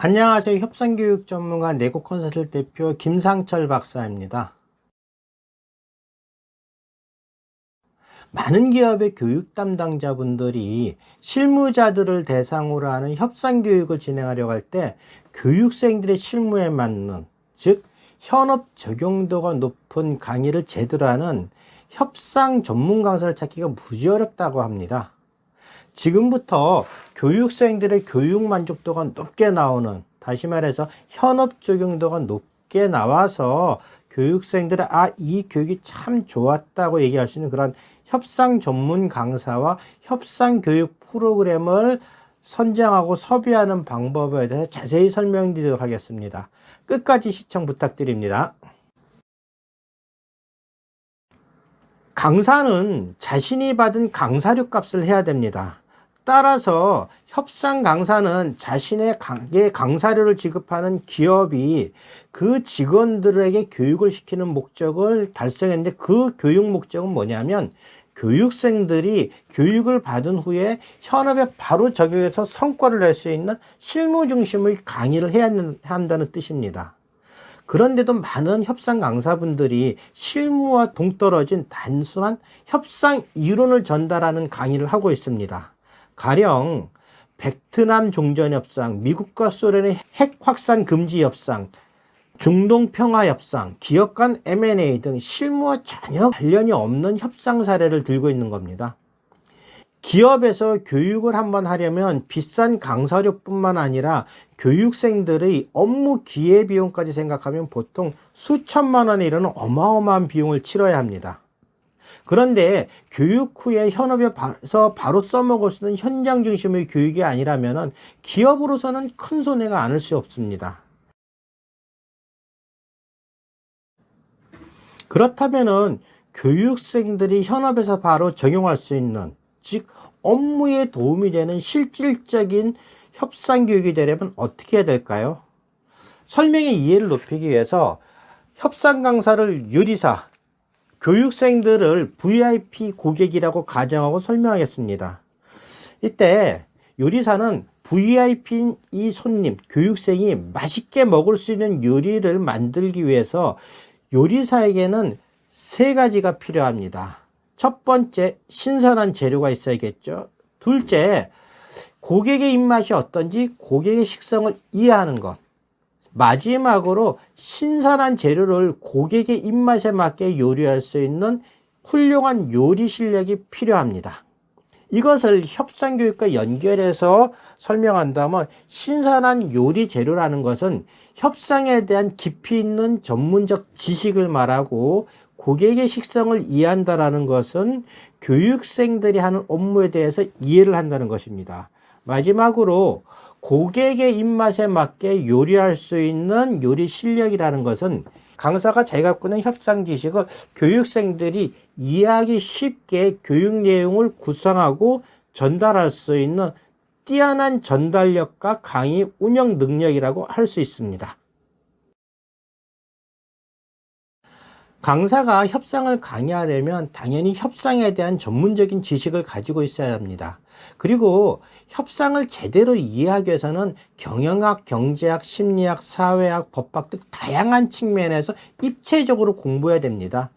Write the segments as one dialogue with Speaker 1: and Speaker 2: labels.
Speaker 1: 안녕하세요. 협상교육 전문가 내고 콘서트 대표 김상철 박사입니다. 많은 기업의 교육 담당자분들이 실무자들을 대상으로 하는 협상교육을 진행하려고 할 때 교육생들의 실무에 맞는 즉 현업 적용도가 높은 강의를 제대로 하는 협상 전문 강사를 찾기가 무지 어렵다고 합니다. 지금부터 교육생들의 교육 만족도가 높게 나오는 다시 말해서 현업 적용도가 높게 나와서 교육생들의 아 이 교육이 참 좋았다고 얘기할 수 있는 그런 협상 전문 강사와 협상 교육 프로그램을 선정하고 섭외하는 방법에 대해서 자세히 설명드리도록 하겠습니다. 끝까지 시청 부탁드립니다. 강사는 자신이 받은 강사료 값을 해야 됩니다. 따라서 협상 강사는 자신의 강사료를 지급하는 기업이 그 직원들에게 교육을 시키는 목적을 달성했는데 그 교육 목적은 뭐냐면 교육생들이 교육을 받은 후에 현업에 바로 적용해서 성과를 낼 수 있는 실무 중심의 강의를 해야 한다는 뜻입니다. 그런데도 많은 협상 강사분들이 실무와 동떨어진 단순한 협상 이론을 전달하는 강의를 하고 있습니다. 가령 베트남 종전협상, 미국과 소련의 핵 확산 금지 협상, 중동 평화 협상, 기업 간 M&A 등 실무와 전혀 관련이 없는 협상 사례를 들고 있는 겁니다. 기업에서 교육을 한번 하려면 비싼 강사료뿐만 아니라 교육생들의 업무 기회비용까지 생각하면 보통 수천만 원에 이르는 어마어마한 비용을 치러야 합니다. 그런데 교육 후에 현업에서 바로 써먹을 수 있는 현장 중심의 교육이 아니라면 기업으로서는 큰 손해가 않을 수 없습니다. 그렇다면 교육생들이 현업에서 바로 적용할 수 있는 즉 업무에 도움이 되는 실질적인 협상 교육이 되려면 어떻게 해야 될까요? 설명의 이해를 높이기 위해서 협상 강사를 요리사, 교육생들을 VIP 고객이라고 가정하고 설명하겠습니다. 이때 요리사는 VIP 이 손님, 교육생이 맛있게 먹을 수 있는 요리를 만들기 위해서 요리사에게는 세 가지가 필요합니다. 첫 번째, 신선한 재료가 있어야겠죠. 둘째, 고객의 입맛이 어떤지 고객의 식성을 이해하는 것. 마지막으로 신선한 재료를 고객의 입맛에 맞게 요리할 수 있는 훌륭한 요리 실력이 필요합니다. 이것을 협상교육과 연결해서 설명한다면 신선한 요리 재료라는 것은 협상에 대한 깊이 있는 전문적 지식을 말하고 고객의 식성을 이해한다는 것은 교육생들이 하는 업무에 대해서 이해를 한다는 것입니다. 마지막으로 고객의 입맛에 맞게 요리할 수 있는 요리 실력이라는 것은 강사가 자기가 있는 협상 지식을 교육생들이 이해하기 쉽게 교육 내용을 구성하고 전달할 수 있는 뛰어난 전달력과 강의 운영 능력이라고 할 수 있습니다. 강사가 협상을 강의하려면 당연히 협상에 대한 전문적인 지식을 가지고 있어야 합니다. 그리고 협상을 제대로 이해하기 위해서는 경영학, 경제학, 심리학, 사회학, 법학 등 다양한 측면에서 입체적으로 공부해야 됩니다.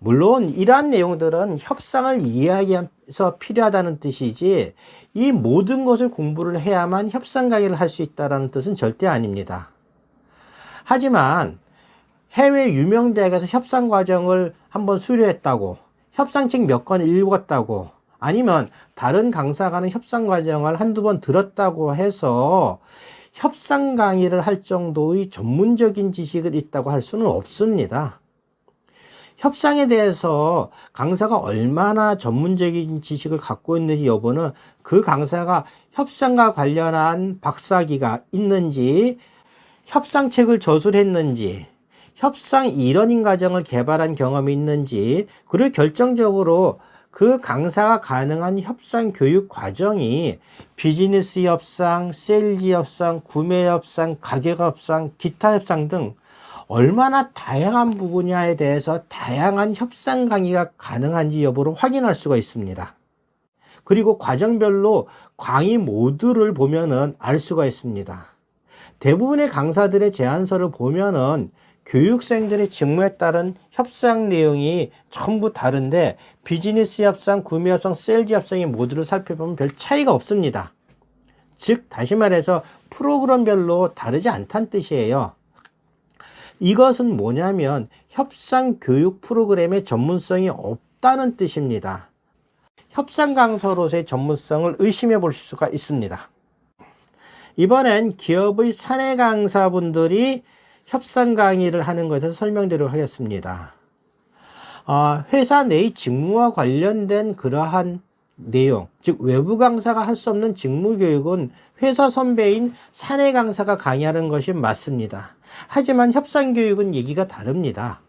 Speaker 1: 물론 이러한 내용들은 협상을 이해하기 위해서 필요하다는 뜻이지 이 모든 것을 공부를 해야만 협상 강의를 할 수 있다는 뜻은 절대 아닙니다. 하지만 해외 유명 대학에서 협상 과정을 한번 수료했다고 협상책 몇 권 읽었다고 아니면 다른 강사가 하는 협상 과정을 한두 번 들었다고 해서 협상 강의를 할 정도의 전문적인 지식을 있다고 할 수는 없습니다. 협상에 대해서 강사가 얼마나 전문적인 지식을 갖고 있는지 여부는 그 강사가 협상과 관련한 박사 학위가 있는지 협상책을 저술했는지 협상 e-learning 과정을 개발한 경험이 있는지 그리고 결정적으로 그 강사가 가능한 협상 교육 과정이 비즈니스 협상, 세일즈 협상, 구매 협상, 가격 협상, 기타 협상 등 얼마나 다양한 부분야에 대해서 다양한 협상 강의가 가능한지 여부를 확인할 수가 있습니다. 그리고 과정별로 강의 모듈을 보면은 알 수가 있습니다. 대부분의 강사들의 제안서를 보면은 교육생들의 직무에 따른 협상 내용이 전부 다른데 비즈니스 협상, 구매 협상, 세일즈 협상이 모두를 살펴보면 별 차이가 없습니다. 즉 다시 말해서 프로그램별로 다르지 않다는 뜻이에요. 이것은 뭐냐면 협상 교육 프로그램의 전문성이 없다는 뜻입니다. 협상 강사로서의 전문성을 의심해 볼 수가 있습니다. 이번엔 기업의 사내 강사분들이 협상 강의를 하는 것을 설명드리도록 하겠습니다. 아, 회사 내의 직무와 관련된 그러한 내용, 즉 외부 강사가 할 수 없는 직무 교육은 회사 선배인 사내 강사가 강의하는 것이 맞습니다. 하지만 협상 교육은 얘기가 다릅니다.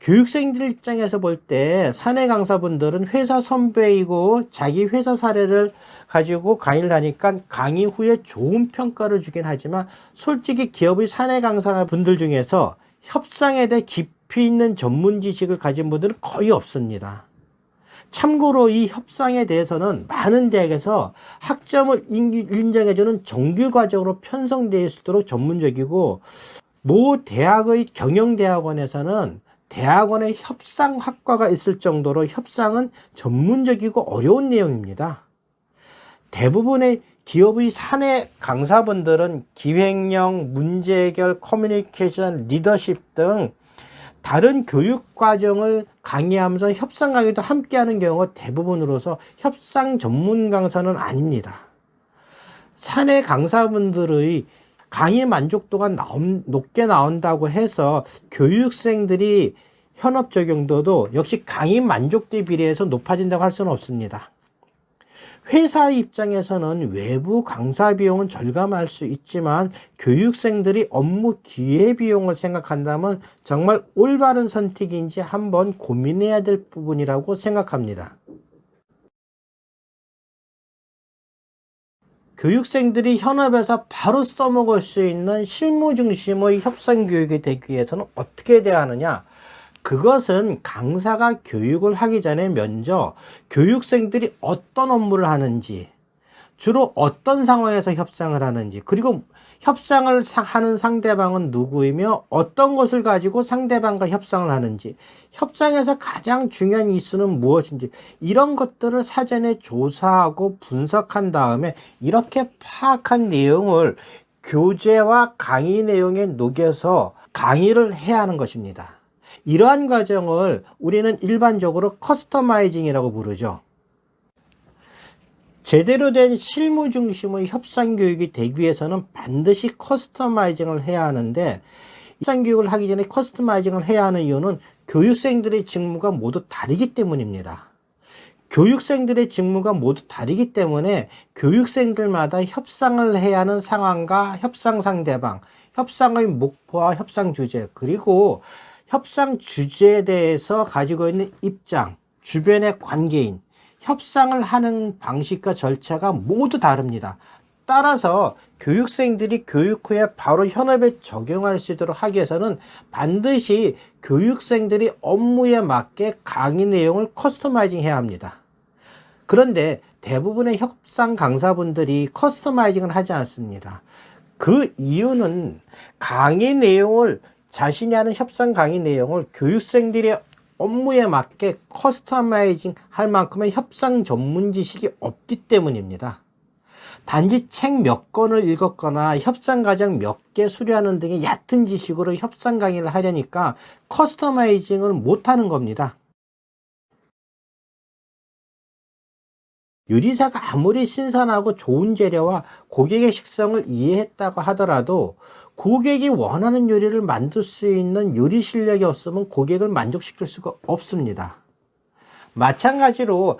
Speaker 1: 교육생들 입장에서 볼 때 사내 강사분들은 회사 선배이고 자기 회사 사례를 가지고 강의를 하니까 강의 후에 좋은 평가를 주긴 하지만 솔직히 기업의 사내 강사분들 중에서 협상에 대해 깊이 있는 전문 지식을 가진 분들은 거의 없습니다. 참고로 이 협상에 대해서는 많은 대학에서 학점을 인정해주는 정규과정으로 편성되어 있도록 전문적이고 모 대학의 경영대학원에서는 대학원의 협상학과가 있을 정도로 협상은 전문적이고 어려운 내용입니다. 대부분의 기업의 사내 강사분들은 기획령, 문제해결, 커뮤니케이션, 리더십 등 다른 교육 과정을 강의하면서 협상 강의도 함께 하는 경우가 대부분으로서 협상 전문 강사는 아닙니다. 사내 강사분들의 강의 만족도가 높게 나온다고 해서 교육생들이 현업 적용도도 역시 강의 만족도에 비례해서 높아진다고 할 수는 없습니다. 회사 입장에서는 외부 강사 비용은 절감할 수 있지만 교육생들이 업무 기회 비용을 생각한다면 정말 올바른 선택인지 한번 고민해야 될 부분이라고 생각합니다. 교육생들이 현업에서 바로 써먹을 수 있는 실무 중심의 협상 교육이 되기 위해서는 어떻게 돼야 하느냐? 그것은 강사가 교육을 하기 전에 먼저 교육생들이 어떤 업무를 하는지 주로 어떤 상황에서 협상을 하는지 그리고 협상을 하는 상대방은 누구이며 어떤 것을 가지고 상대방과 협상을 하는지 협상에서 가장 중요한 이슈는 무엇인지 이런 것들을 사전에 조사하고 분석한 다음에 이렇게 파악한 내용을 교재와 강의 내용에 녹여서 강의를 해야 하는 것입니다. 이러한 과정을 우리는 일반적으로 customizing이라고 부르죠. 제대로 된 실무 중심의 협상 교육이 되기 위해서는 반드시 customizing을 해야 하는데 협상 교육을 하기 전에 customizing을 해야 하는 이유는 교육생들의 직무가 모두 다르기 때문입니다. 교육생들의 직무가 모두 다르기 때문에 교육생들마다 협상을 해야 하는 상황과 협상 상대방, 협상의 목표와 협상 주제, 그리고 협상 주제에 대해서 가지고 있는 입장, 주변의 관계인, 협상을 하는 방식과 절차가 모두 다릅니다. 따라서 교육생들이 교육 후에 바로 현업에 적용할 수 있도록 하기 위해서는 반드시 교육생들이 업무에 맞게 강의 내용을 customizing 해야 합니다. 그런데 대부분의 협상 강사분들이 customizing을 하지 않습니다. 그 이유는 강의 내용을 자신이 하는 협상 강의 내용을 교육생들의 업무에 맞게 customizing 할 만큼의 협상 전문 지식이 없기 때문입니다. 단지 책 몇 권을 읽었거나 협상 과정 몇 개 수료하는 등의 얕은 지식으로 협상 강의를 하려니까 커스터마이징을 못하는 겁니다. 요리사가 아무리 신선하고 좋은 재료와 고객의 식성을 이해했다고 하더라도 고객이 원하는 요리를 만들 수 있는 요리 실력이 없으면 고객을 만족시킬 수가 없습니다. 마찬가지로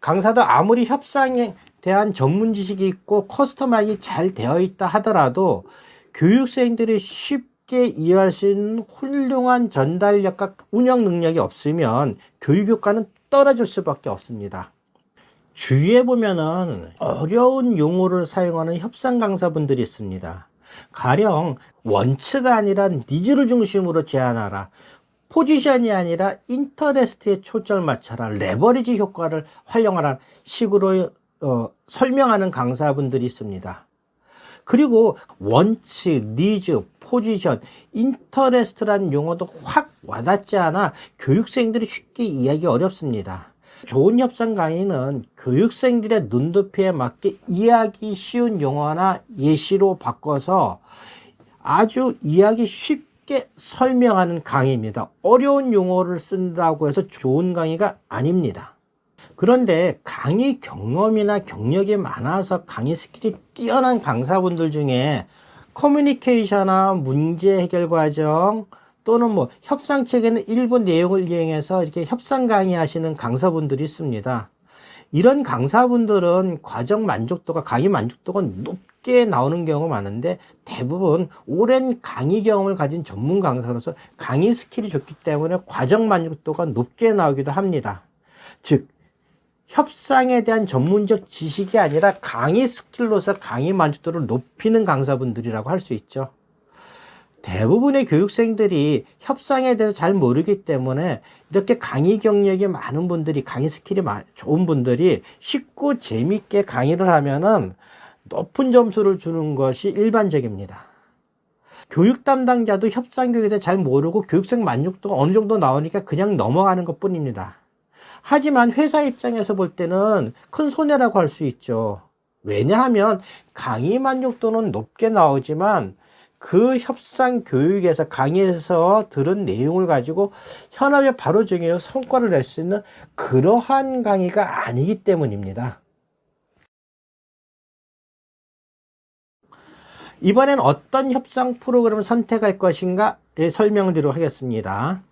Speaker 1: 강사도 아무리 협상에 대한 전문 지식이 있고 커스터마이징이 잘 되어 있다 하더라도 교육생들이 쉽게 이해할 수 있는 훌륭한 전달력과 운영 능력이 없으면 교육 효과는 떨어질 수밖에 없습니다. 주위에 보면은 어려운 용어를 사용하는 협상 강사분들이 있습니다. 가령 wants가 아니라 needs를 중심으로 제안하라. position이 아니라 interest에 초점을 맞춰라. 레버리지 효과를 활용하라 식으로 어, 설명하는 강사분들이 있습니다. 그리고 wants, needs, position, interest라는 용어도 확 와닿지 않아 교육생들이 쉽게 이해하기 어렵습니다. 좋은 협상 강의는 교육생들의 눈높이에 맞게 이해하기 쉬운 용어나 예시로 바꿔서 아주 이해하기 쉽게 설명하는 강의입니다. 어려운 용어를 쓴다고 해서 좋은 강의가 아닙니다. 그런데 강의 경험이나 경력이 많아서 강의 skill이 뛰어난 강사분들 중에 커뮤니케이션이나 문제 해결 과정 또는 뭐 협상 책에는 일부 내용을 이용해서 이렇게 협상 강의하시는 강사분들이 있습니다. 이런 강사분들은 과정 만족도가 강의 만족도가 높게 나오는 경우가 많은데 대부분 오랜 강의 경험을 가진 전문 강사로서 강의 skill이 좋기 때문에 과정 만족도가 높게 나오기도 합니다. 즉 협상에 대한 전문적 지식이 아니라 강의 skill로서 강의 만족도를 높이는 강사분들이라고 할 수 있죠. 대부분의 교육생들이 협상에 대해서 잘 모르기 때문에 이렇게 강의 경력이 많은 분들이 강의 skill이 좋은 분들이 쉽고 재밌게 강의를 하면은 높은 점수를 주는 것이 일반적입니다. 교육 담당자도 협상 교육에 대해 잘 모르고 교육생 만족도가 어느 정도 나오니까 그냥 넘어가는 것 뿐입니다. 하지만 회사 입장에서 볼 때는 큰 손해라고 할 수 있죠. 왜냐하면 강의 만족도는 높게 나오지만 그 협상 교육에서 강의에서 들은 내용을 가지고 현업에 바로 적용해서 성과를 낼 수 있는 그러한 강의가 아니기 때문입니다. 이번엔 어떤 협상 프로그램을 선택할 것인가 설명을 드리도록 하겠습니다.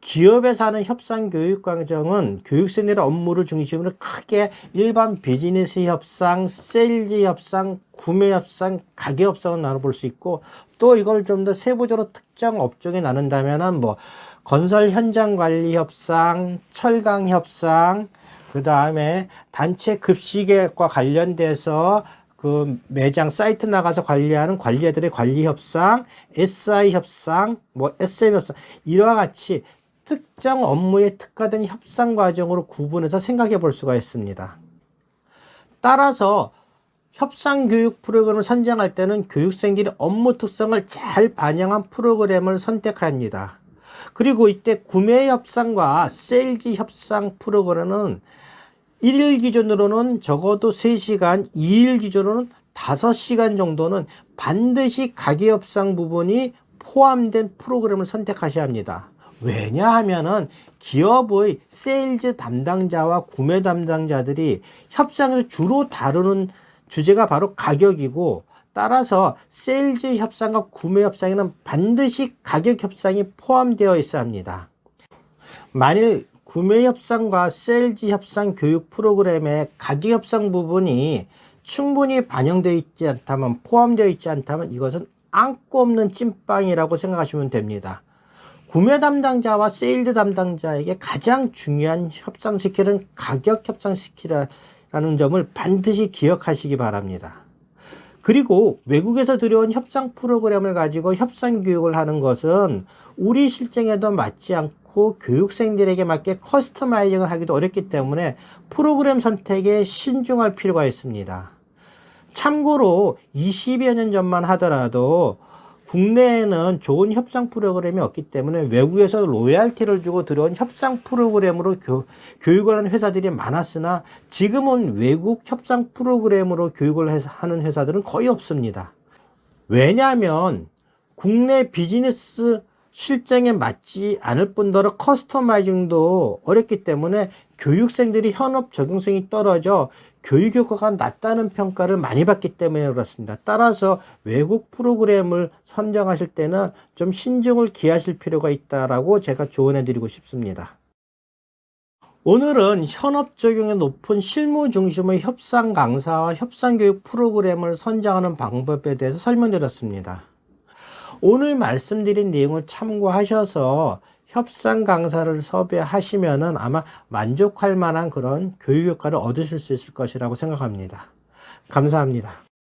Speaker 1: 기업에서 하는 협상 교육 과정은 교육생들의 업무를 중심으로 크게 일반 비즈니스 협상, 세일즈 협상, 구매 협상, 가격 협상을 나눠볼 수 있고 또 이걸 좀 더 세부적으로 특정 업종에 나눈다면 뭐 건설 현장 관리 협상, 철강 협상, 그 다음에 단체 급식과 관련돼서 그 매장 사이트 나가서 관리하는 관리자들의 관리 협상, SI 협상, 뭐 SM 협상 이와 같이 특정 업무에 특화된 협상 과정으로 구분해서 생각해 볼 수가 있습니다. 따라서 협상 교육 프로그램을 선정할 때는 교육생들이 업무 특성을 잘 반영한 프로그램을 선택합니다. 그리고 이때 구매 협상과 세일즈 협상 프로그램은 1일 기준으로는 적어도 3시간, 2일 기준으로는 5시간 정도는 반드시 가격 협상 부분이 포함된 프로그램을 선택하셔야 합니다. 왜냐하면은 기업의 세일즈 담당자와 구매 담당자들이 협상에서 주로 다루는 주제가 바로 가격이고 따라서 세일즈 협상과 구매 협상에는 반드시 가격 협상이 포함되어 있어야 합니다. 만일 구매 협상과 세일즈 협상 교육 프로그램의 가격 협상 부분이 충분히 반영되어 있지 않다면 포함되어 있지 않다면 이것은 앙꼬 없는 찐빵이라고 생각하시면 됩니다. 구매 담당자와 세일즈 담당자에게 가장 중요한 협상 스킬은 가격 협상 스킬이라는 점을 반드시 기억하시기 바랍니다. 그리고 외국에서 들여온 협상 프로그램을 가지고 협상 교육을 하는 것은 우리 실정에도 맞지 않고 교육생들에게 맞게 커스터마이징을 하기도 어렵기 때문에 프로그램 선택에 신중할 필요가 있습니다. 참고로 20여 년 전만 하더라도 국내에는 좋은 협상 프로그램이 없기 때문에 외국에서 로얄티를 주고 들어온 협상 프로그램으로 교, 교육을 하는 회사들이 많았으나 지금은 외국 협상 프로그램으로 교육을 하는 회사들은 거의 없습니다. 왜냐하면 국내 비즈니스 실정에 맞지 않을 뿐더러 커스터마이징도 어렵기 때문에 교육생들이 현업 적용성이 떨어져 교육 효과가 낮다는 평가를 많이 받기 때문에 그렇습니다. 따라서 외국 프로그램을 선정하실 때는 좀 신중을 기하실 필요가 있다라고 제가 조언해 드리고 싶습니다. 오늘은 현업 적용이 높은 실무 중심의 협상 강사와 협상 교육 프로그램을 선정하는 방법에 대해서 설명드렸습니다. 오늘 말씀드린 내용을 참고하셔서 협상 강사를 섭외하시면은 아마 만족할 만한 그런 교육 효과를 얻으실 수 있을 것이라고 생각합니다. 감사합니다.